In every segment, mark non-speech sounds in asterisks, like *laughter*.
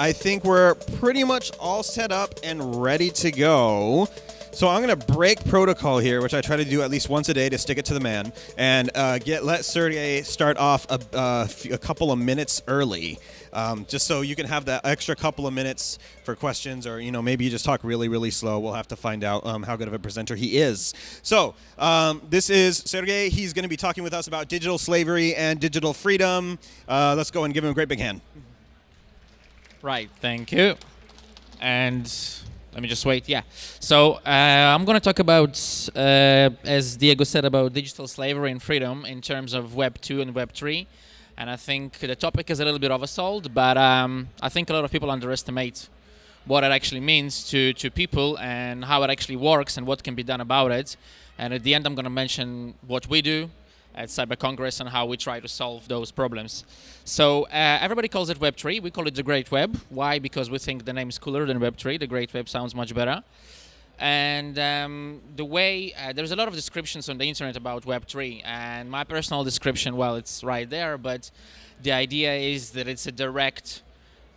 I think we're pretty much all set up and ready to go. So I'm going to break protocol here, which I try to do at least once a day to stick it to the man, and uh, get let Sergey start off a, uh, a couple of minutes early, um, just so you can have that extra couple of minutes for questions, or you know maybe you just talk really really slow. We'll have to find out um, how good of a presenter he is. So um, this is Sergey. He's going to be talking with us about digital slavery and digital freedom. Uh, let's go and give him a great big hand. Right. Thank you. And let me just wait. Yeah. So uh, I'm going to talk about, uh, as Diego said, about digital slavery and freedom in terms of Web 2 and Web 3. And I think the topic is a little bit oversold, but um, I think a lot of people underestimate what it actually means to, to people and how it actually works and what can be done about it. And at the end, I'm going to mention what we do at Cyber Congress and how we try to solve those problems. So uh, everybody calls it Web3. We call it the Great Web. Why? Because we think the name is cooler than Web3. The Great Web sounds much better. And um, the way, uh, there's a lot of descriptions on the internet about Web3. And my personal description, well, it's right there, but the idea is that it's a direct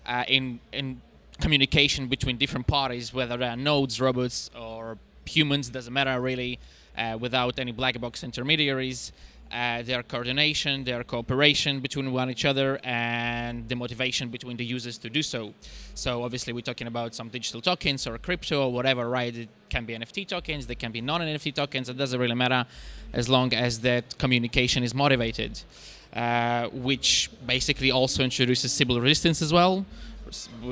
uh, in, in communication between different parties, whether they are nodes, robots, or humans, doesn't matter really, uh, without any black box intermediaries their coordination, their cooperation between one each other, and the motivation between the users to do so. So obviously we're talking about some digital tokens or crypto or whatever, right? It can be NFT tokens, they can be non-NFT tokens, it doesn't really matter as long as that communication is motivated. Uh, which basically also introduces Sybil resistance as well,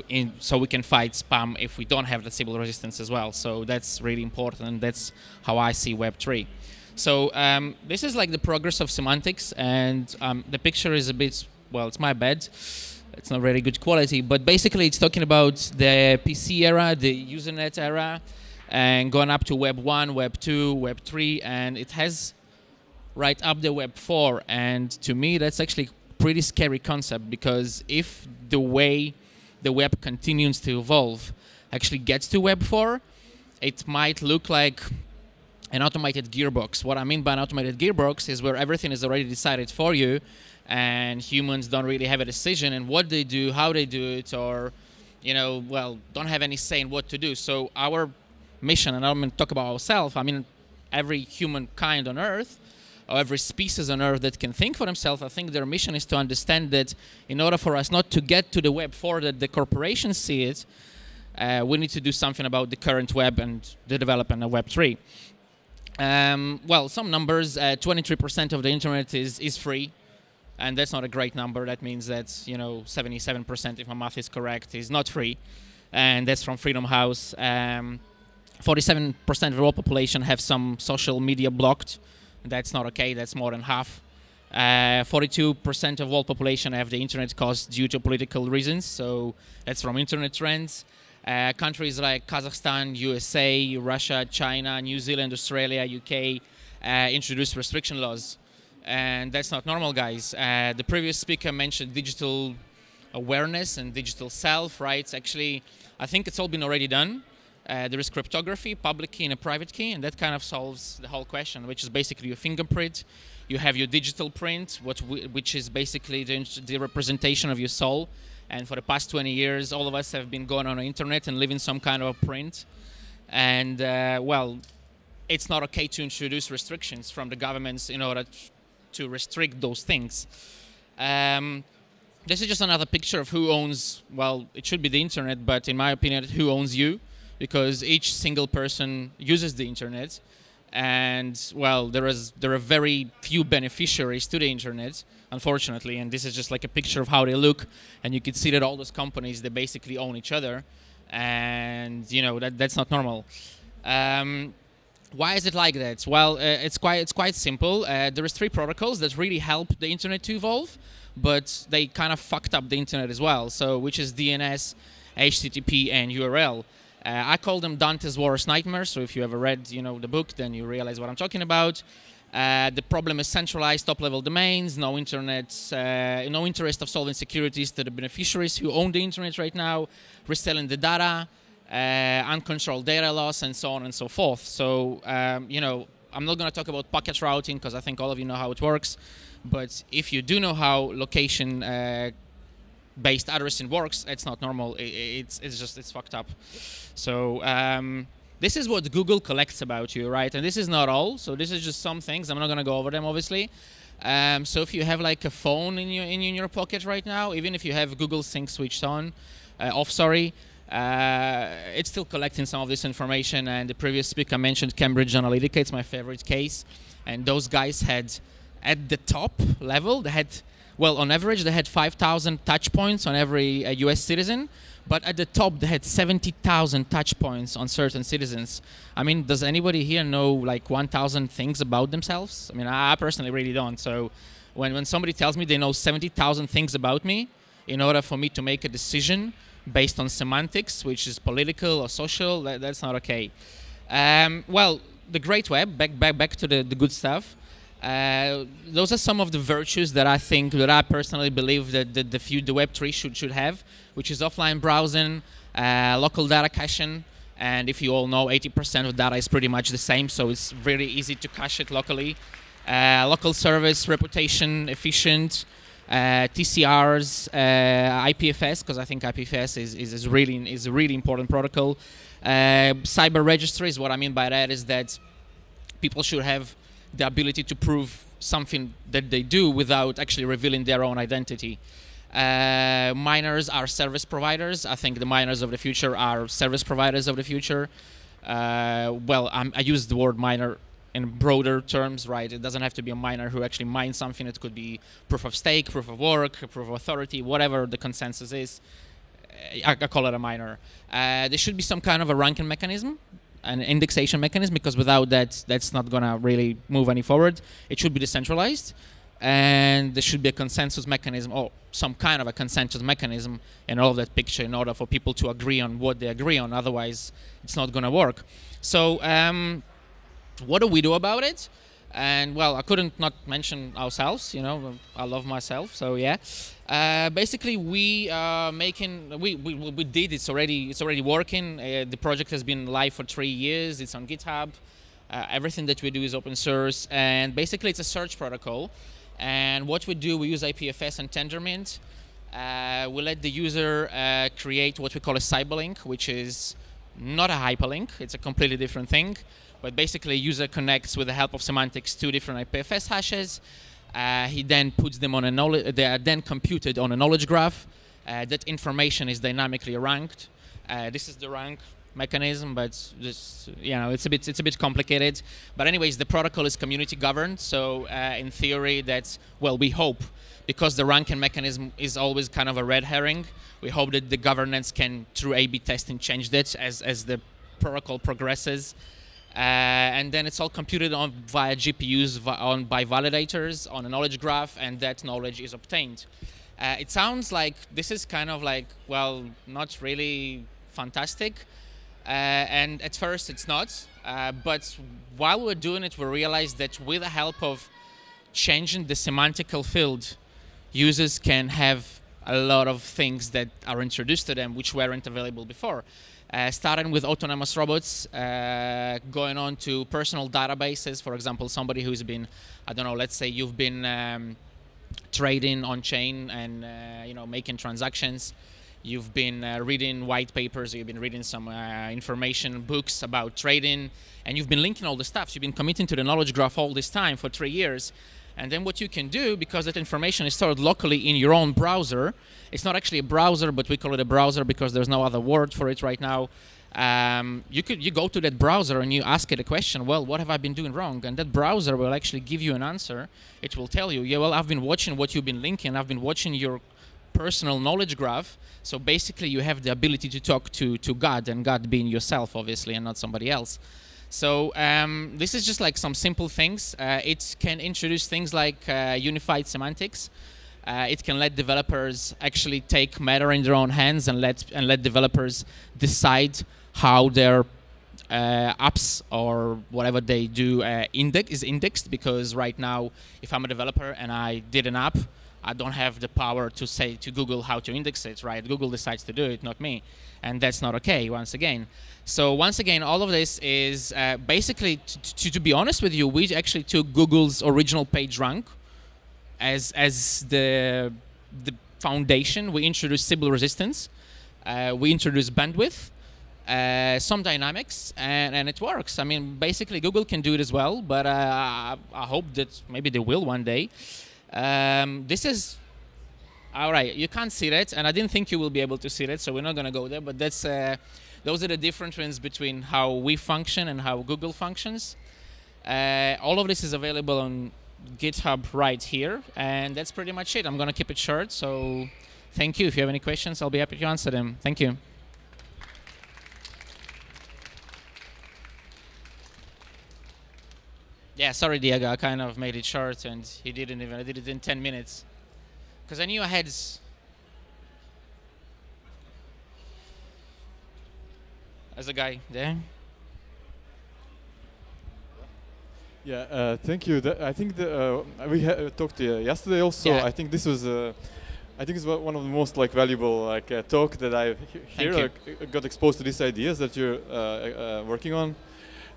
in, so we can fight spam if we don't have the Sybil resistance as well. So that's really important, that's how I see Web3. So um, this is like the progress of semantics, and um, the picture is a bit, well, it's my bad. It's not really good quality, but basically it's talking about the PC era, the Usenet era, and going up to Web 1, Web 2, Web 3, and it has right up the Web 4. And to me, that's actually pretty scary concept because if the way the web continues to evolve actually gets to Web 4, it might look like an automated gearbox. What I mean by an automated gearbox is where everything is already decided for you and humans don't really have a decision in what they do, how they do it, or, you know, well, don't have any say in what to do. So our mission, and I'm going to talk about ourselves, I mean, every humankind on Earth, or every species on Earth that can think for themselves, I think their mission is to understand that in order for us not to get to the Web 4 that the corporations see it, uh, we need to do something about the current web and the development of Web 3. Um, well, some numbers, 23% uh, of the internet is, is free, and that's not a great number. That means that, you know, 77%, if my math is correct, is not free, and that's from Freedom House. 47% um, of the world population have some social media blocked. That's not okay, that's more than half. 42% uh, of world population have the internet cost due to political reasons, so that's from internet trends. Uh, countries like Kazakhstan, USA, Russia, China, New Zealand, Australia, UK uh, introduced restriction laws. And that's not normal, guys. Uh, the previous speaker mentioned digital awareness and digital self, right? Actually, I think it's all been already done. Uh, there is cryptography, public key and a private key, and that kind of solves the whole question, which is basically your fingerprint. You have your digital print, what which is basically the, the representation of your soul. And for the past 20 years, all of us have been going on the internet and living some kind of a print. And uh, well, it's not okay to introduce restrictions from the governments in order to restrict those things. Um, this is just another picture of who owns, well, it should be the internet, but in my opinion, who owns you, because each single person uses the internet. And well, there is there are very few beneficiaries to the internet, unfortunately. And this is just like a picture of how they look. And you can see that all those companies, they basically own each other. And, you know, that, that's not normal. Um, why is it like that? Well, uh, it's quite it's quite simple. Uh, there is three protocols that really help the internet to evolve, but they kind of fucked up the internet as well. So, which is DNS, HTTP, and URL. Uh, I call them Dante's worst nightmare. So, if you ever read, you know, the book, then you realize what I'm talking about. Uh, the problem is centralized top-level domains, no internet, uh, no interest of solving securities to the beneficiaries who own the internet right now, reselling the data, uh, uncontrolled data loss, and so on and so forth. So, um, you know, I'm not going to talk about packet routing because I think all of you know how it works. But if you do know how location uh, based addressing works, it's not normal. It, it's it's just it's fucked up. So um, this is what Google collects about you, right? And this is not all. So this is just some things. I'm not gonna go over them, obviously. Um, so if you have like a phone in your in your pocket right now, even if you have Google Sync switched on, uh, off, sorry, uh, it's still collecting some of this information. And the previous speaker mentioned Cambridge Analytica. It's my favorite case. And those guys had, at the top level, they had, well, on average, they had 5,000 touch points on every uh, US citizen. But at the top, they had 70,000 touch points on certain citizens. I mean, does anybody here know like 1,000 things about themselves? I mean, I personally really don't. So when, when somebody tells me they know 70,000 things about me, in order for me to make a decision, based on semantics, which is political or social. That, that's not okay. Um, well, the great web, back, back, back to the, the good stuff. Uh, those are some of the virtues that I think, that I personally believe that the, the, the Web3 should, should have, which is offline browsing, uh, local data caching, and if you all know, 80% of data is pretty much the same, so it's very easy to cache it locally. Uh, local service, reputation, efficient, uh, TCRs, uh, IPFS, because I think IPFS is, is, is, really is a really important protocol. Uh, cyber registries, what I mean by that is that people should have the ability to prove something that they do without actually revealing their own identity. Uh, miners are service providers. I think the miners of the future are service providers of the future. Uh, well, I'm, i use the word miner in broader terms, right? It doesn't have to be a miner who actually mines something. It could be proof of stake, proof of work, proof of authority, whatever the consensus is. I, I call it a miner. Uh, there should be some kind of a ranking mechanism, an indexation mechanism, because without that, that's not gonna really move any forward. It should be decentralized, and there should be a consensus mechanism, or some kind of a consensus mechanism in all of that picture, in order for people to agree on what they agree on. Otherwise, it's not gonna work. So. Um, what do we do about it? And well, I couldn't not mention ourselves. You know, I love myself, so yeah. Uh, basically, we are making we, we we did it's already it's already working. Uh, the project has been live for three years. It's on GitHub. Uh, everything that we do is open source, and basically it's a search protocol. And what we do, we use IPFS and Tendermint. Uh, we let the user uh, create what we call a cyberlink, which is not a hyperlink. It's a completely different thing. But basically, a user connects with the help of semantics two different IPFS hashes. Uh, he then puts them on a knowledge. They are then computed on a knowledge graph. Uh, that information is dynamically ranked. Uh, this is the rank mechanism, but this, you know, it's a bit it's a bit complicated. But anyways, the protocol is community governed. So uh, in theory, that's well, we hope because the ranking mechanism is always kind of a red herring. We hope that the governance can, through A/B testing, change that as as the protocol progresses. Uh, and then it's all computed on via GPUs on by validators on a knowledge graph, and that knowledge is obtained. Uh, it sounds like this is kind of like well, not really fantastic, uh, and at first it's not. Uh, but while we're doing it, we realize that with the help of changing the semantical field, users can have a lot of things that are introduced to them which weren't available before. Uh, starting with autonomous robots, uh, going on to personal databases. For example, somebody who's been, I don't know, let's say you've been um, trading on chain and uh, you know making transactions. You've been uh, reading white papers. You've been reading some uh, information books about trading, and you've been linking all the stuff. You've been committing to the knowledge graph all this time for three years. And then what you can do, because that information is stored locally in your own browser, it's not actually a browser, but we call it a browser because there's no other word for it right now. Um, you could you go to that browser and you ask it a question. Well, what have I been doing wrong? And that browser will actually give you an answer. It will tell you, yeah, well, I've been watching what you've been linking. I've been watching your personal knowledge graph. So basically, you have the ability to talk to to God, and God being yourself, obviously, and not somebody else. So um, this is just like some simple things. Uh, it can introduce things like uh, unified semantics. Uh, it can let developers actually take matter in their own hands and let and let developers decide how their uh, apps or whatever they do uh, index is indexed. Because right now, if I'm a developer and I did an app, I don't have the power to say to Google how to index it. Right? Google decides to do it, not me, and that's not okay. Once again. So once again, all of this is uh, basically, to, to be honest with you, we actually took Google's original page rank as as the the foundation, we introduce Sybil resistance, uh, we introduce bandwidth, uh, some dynamics, and, and it works. I mean, basically, Google can do it as well, but uh, I, I hope that maybe they will one day. Um, this is all right. You can't see that, and I didn't think you will be able to see that, so we're not going to go there. But that's uh, those are the differences between how we function and how Google functions. Uh, all of this is available on GitHub right here, and that's pretty much it. I'm going to keep it short, so thank you. If you have any questions, I'll be happy to answer them. Thank you. Yeah, sorry, Diego. I kind of made it short, and he didn't even. I did it in 10 minutes because I knew I had. As a guy there. Yeah, uh, thank you. The, I think the, uh, we uh, talked yesterday also. Yeah. I think this was, uh, I think it's one of the most like valuable like uh, talk that I've he- here. Got exposed to these ideas that you're uh, working on,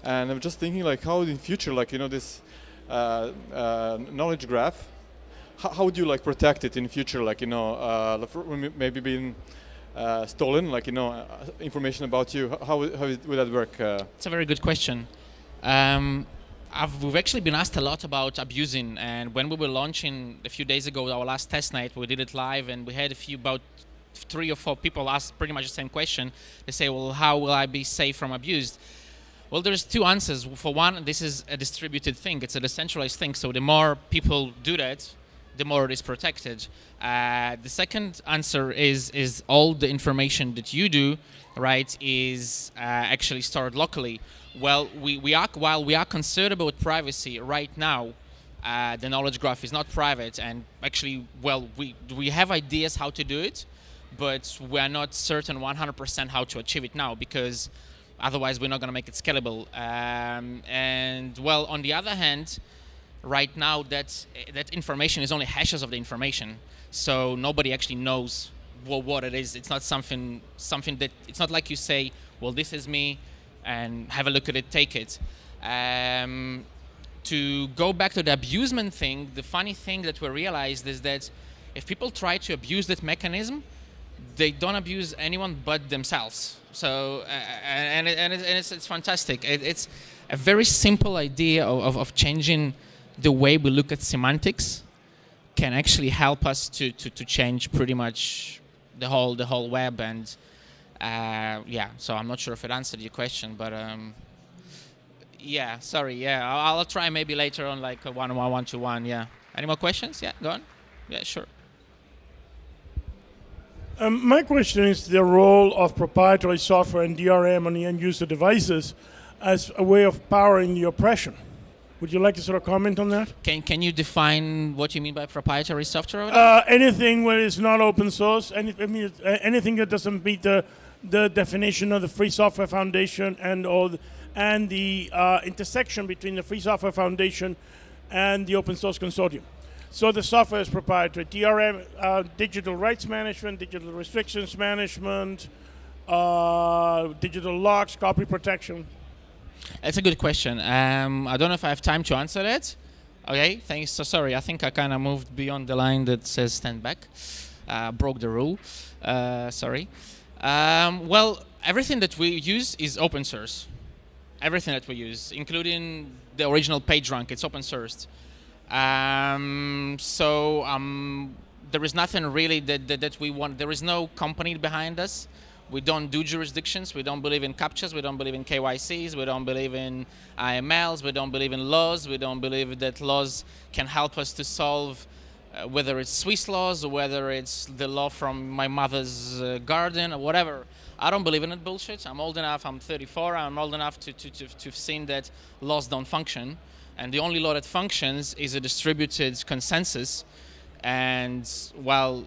and I'm just thinking like how in future like you know this knowledge graph. How, how would you like protect it in future? Like you know, maybe being uh, stolen, like you know, uh, information about you? How, how would that work? Uh? It's a very good question. Um, we've actually been asked a lot about abusing, and when we were launching a few days ago, our last testnet, we did it live, and we had a few about three or four people ask pretty much the same question. They say, "Well, how will I be safe from abuse?" Well, there's two answers. For one, this is a distributed thing; it's a decentralized thing. So the more people do that, the more it is protected. Uh, the second answer is is all the information that you do, right, is uh, actually stored locally. Well, we, we are while we are concerned about privacy right now, uh, the knowledge graph is not private, and actually, well, we we have ideas how to do it, but we are not certain 100% how to achieve it now because otherwise we're not going to make it scalable. Um, and well, on the other hand right now that that information is only hashes of the information. So nobody actually knows what, what it is. It's not something something that it's not like you say well this is me and have a look at it take it. Um, to go back to the abusement thing the funny thing that we realized is that if people try to abuse that mechanism they don't abuse anyone but themselves. So uh, and, and, and, it's, it's, fantastic. It, it's a very simple idea of, of, of changing the way we look at semantics can actually help us to, to, to change pretty much the whole the whole web and uh, yeah so I'm not sure if it answered your question but um, yeah sorry yeah I'll, I'll, try maybe later on like a one one one to one yeah. Any more questions? Yeah go on. Yeah sure. Um, my question is the role of proprietary software and DRM on the end user devices as a way of powering the oppression would you like to sort of comment on that? Can Can you define what you mean by proprietary software? Uh, anything where it's not open source. Any, I mean, uh, anything that doesn't meet the the definition of the Free Software Foundation and all the, and the uh, intersection between the Free Software Foundation and the Open Source Consortium. So the software is proprietary. DRM, uh, digital rights management, digital restrictions management, uh, digital locks, copy protection. That's a good question. Um, I don't know if I have time to answer it. Okay, thanks. So sorry, I think I kind of moved beyond the line that says stand back. Uh, broke the rule. Uh, sorry. Um, well, everything that we use is open source. Everything that we use, including the original PageRank, it's open sourced. Um, so um, there is nothing really that, that, that we want. There is no company behind us. We don't do jurisdictions. We don't believe in captures. We don't believe in KYCs. We don't believe in AMLs. We don't believe in laws. We don't believe that laws can help us to solve uh, whether it's Swiss laws or whether it's the law from my mother's uh, garden or whatever. I don't believe in that bullshit. I'm old enough. I'm 34. I'm old enough to, to, to, to have seen that laws don't function. And the only law that functions is a distributed consensus. And, well,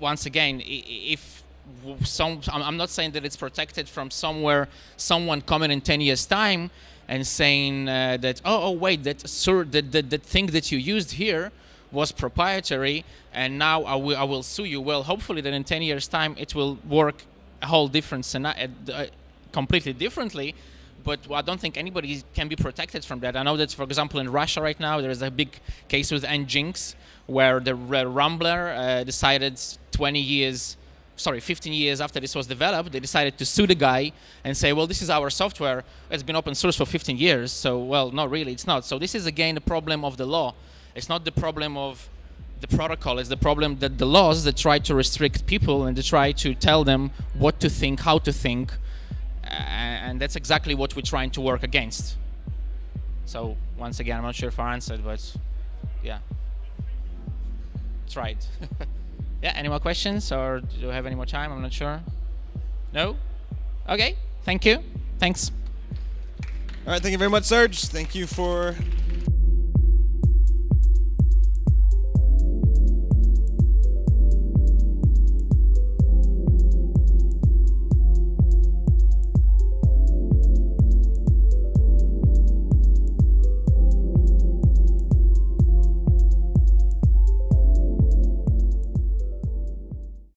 once again, if some I'm not saying that it's protected from somewhere someone coming in 10 years time and saying uh, that oh, oh wait that sir that, that that thing that you used here was proprietary and now I will, I will sue you well hopefully that in 10 years time it will work a whole different scenario uh, completely differently but I don't think anybody can be protected from that. I know that, for example, in Russia right now, there is a big case with Nginx where the Rambler uh, decided 20 years, sorry, 15 years after this was developed, they decided to sue the guy and say, well, this is our software. It's been open source for 15 years. So, well, no, really, it's not. So this is again the problem of the law. It's not the problem of the protocol. It's the problem that the laws that try to restrict people and they try to tell them what to think, how to think, and that's exactly what we're trying to work against. So once again, I'm not sure if I answered, but yeah, tried. *laughs* yeah. Any more questions, or do you have any more time? I'm not sure. No. Okay. Thank you. Thanks. All right, thank you very much, Serge. Thank you for